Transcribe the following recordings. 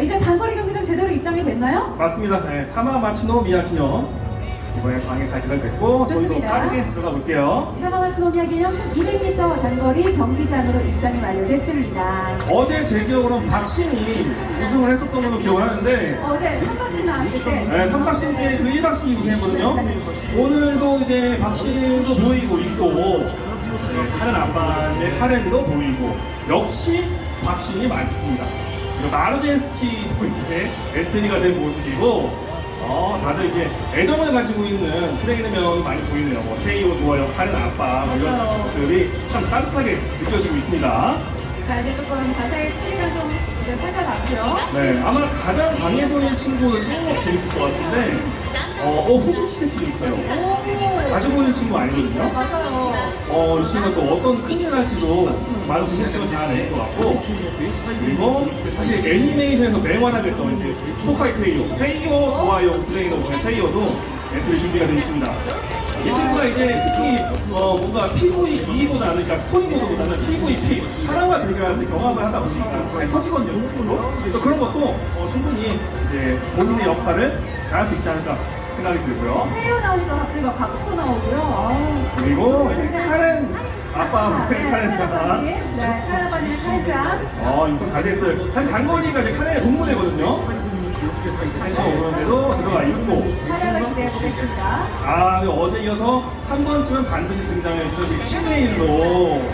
이제 단거리 경기장 제대로 입장이 됐나요? 맞습니다. 네, 타마마치노 미야 기념 이번에 방에 잘 개설됐고 저희도. 빠르게 들어가 볼게요. 타마가츠노미야 기념 200m 단거리 경기장으로 입장이 완료됐습니다. 어제 제 기억으로는 박신이 우승을 했었던 걸로 기억을 하는데 어제 선박신 나왔을 때 네, 3박신 때그 1박신이 우승했거든요. 오늘도 이제 박신도 보이고 있고 네, 카렌 아빠의 카렌도 보이고 역시 박신이 많습니다. 그리고 마루젠스키도 이제 엔트리가 된 모습이고 어, 다들 이제 애정을 가지고 있는 트레이너 명이 많이 보이네요. 뭐 KO 좋아요, 카렌 아빠 뭐 이런. 것들이 참 따뜻하게 느껴지고 있습니다. 자 이제 조금 자세히 스킬이랑 좀 이제 살펴봤고요. 네, 아마 가장 강해 보이는 친구는 처음부터 재밌을 것 같은데 어, 어 후즈키 새끼도 있어요. 오 자주 보이는 친구 아니거든요. 맞아요. 어, 이 친구가 또 어떤 큰일 할지도 많은 변수를 잘 낼 것 같고 그리고 사실 애니메이션에서 맹활약을 했던 이제 토카이 테이오 테이오 좋아요 트레이너 중에 테이오도 엔트리 준비가 되어 있습니다 이 친구가 이제 어, 뭔가 PVE보다는 그러니까 스토리보다는 PVP 사람과 대결하는데 경험을 하다 보니까 잘 터지거든요 그래서 그런 것도 어, 충분히 이제 본인의 역할을 잘할 수 있지 않을까 생각이 들고요 태요 나오니까 갑자기 막 박수가 나오고요. 아우. 그리고 카렌 아빠 네, 카렌 카렌 아빠님. 네, 카렌 아빠님 살짝. 어, 유성 잘 됐어요. 사실 단거리가 이제 카렌의 동물이거든요. 한참 오는데도 들어가 있고. 아, 어제 이어서 한 번쯤은 반드시 등장해주는 키메일로. 있고.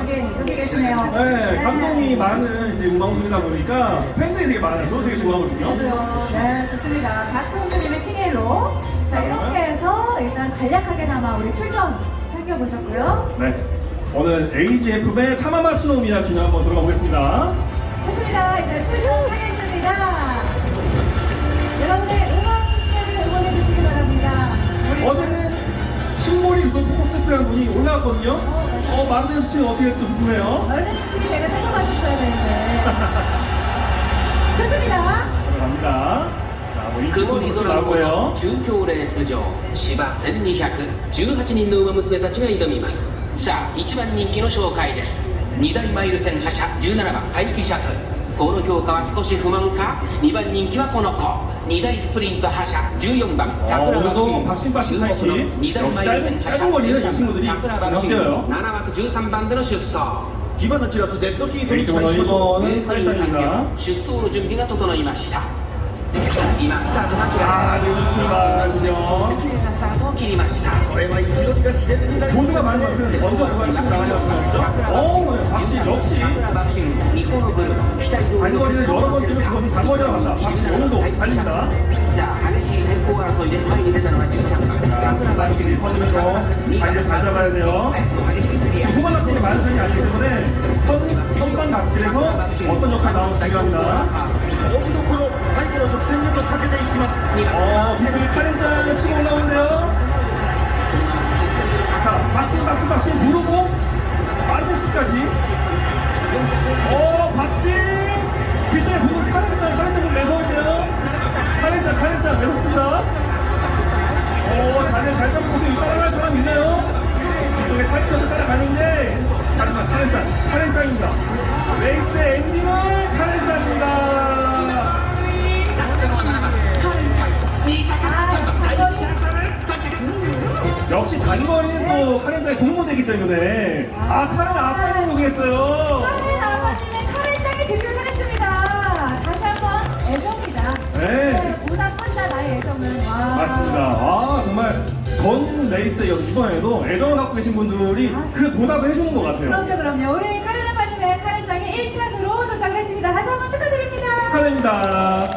여기, 계시네요. 네, 감동이 많은 이제 음악방송이다 보니까 팬들이 되게 많아요. 저도 되게 좋아하거든요. 네, 좋습니다. 가토님의 킹헬로. 자, 이렇게 해서 일단 간략하게나마 우리 출전 살펴보셨고요. 네. 오늘 AGF의 타마마츠노 미야 기념 한번 들어가 보겠습니다. 좋습니다. 이제 출전하겠습니다. 여러분의 음악 스타를 응원해 주시기 바랍니다. 우리 어제는 신몰이 그 포커스트라는 분이 올라왔거든요. 어, 마르덴 스키는 어떻게 될지 궁금해요. 어른의 스킬이 제가 살펴봤었어야 되는데. 좋습니다. 들어갑니다. 자, 뭐 クソ 이쪽으로 リドラゴン 나오고요. の中京レース場芝1218人の馬娘たちが挑みますさあ1番人気の紹介です 2大マイル戦覇者17番待機シャトル。この評価は少し不満か？2番人気はこの子。2大スプリント覇者14番桜爆心注目の2大マイル戦覇者13番桜爆心7枠13番での出走。火花チラスデッドヒートに期待しましょう。入会完了出走の準備が整いました。今スタートが切られました。 これは一度が熾烈になりそうで 모두가 す 많이 ね 그 먼저 그걸 치고 나가려고 했죠. 어, 박신 역시 桜爆心ニコのブル期待通り 단거리를 여러 번 뛰는 그것은 장거리라고 한다. 박신 오늘도 달립니다. さあ激しい先行争いで前に出たのは13番桜爆心 박신이 퍼지면서 자리를 잘 잡아야 돼요. 激しい競り合 지금 い 후반 낙진이 많은 편이 아니기 때문에 선, 선반 낙진에서 어떤 역할이 나오는지 중요합니다. 勝負どころ最後の直線へとかけていきます 어, 뒤쪽에 카렌짱 치고 올라오는데요. 있어요. 따라갈 사람 있나요? 뒤쪽에 카렌짱도 따라가는데 하지만 카렌짱, 카렌짱입니다. 레이스 엔딩은 카렌짱입니다. 역시 단거리는 또 카렌짱의 공모되기 때문에 아 카렌 아빠가 고생했어요 카렌 아버님의 카렌짱이 데뷔를 했습니다. 다시 한번 애정이다. 네. 보다 펀다 나의 애정은. 와. 맞습니다 아 정말 전 레이스에 이번에도 애정을 갖고 계신 분들이 그 보답을 해주는 것 같아요 그럼요, 그럼요. 우리 카렌 아빠님의 카렌짱이 1차으로 도착을 했습니다. 다시 한번 축하드립니다. 축하드립니다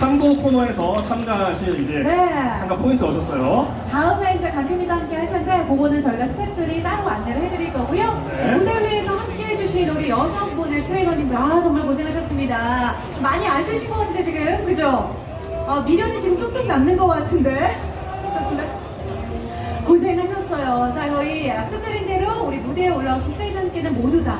3구 코너에서 참가하실 이제 네. 참가 포인트 오셨어요 다음에 이제 강균이가 함께 할 텐데 그거는 저희가 스태프들이 따로 안내를 해드릴 거고요. 네. 무대 위에서 함께 해주신 우리 여성분의 트레이너님들 아 정말 고생하셨습니다. 많이 아쉬우신 것 같은데 지금 그죠? 어, 미련이 지금 뚝뚝 남는 것 같은데 고생하셨어요. 자 저희 약속드린 대로 우리 무대에 올라오신 트레이너님께는 모두 다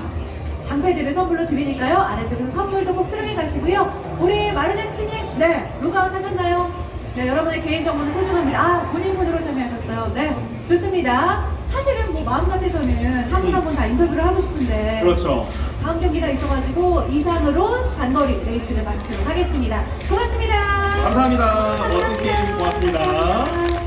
장패들을 선물로 드리니까요. 아래쪽에서 선물도 꼭 수령해 가시고요. 우리 마르제스키님, 네, 루가웃 하셨나요? 네, 여러분의 개인정보는 소중합니다. 아, 본인 폰으로 참여하셨어요. 네, 좋습니다. 사실은 뭐 마음 같아서는 한 분 한 분 다 인터뷰를 하고 싶은데 그렇죠. 다음 경기가 있어가지고 이상으로 단거리 레이스를 마치도록 하겠습니다. 고맙습니다. 감사합니다. 멋진 게임 고맙습니다.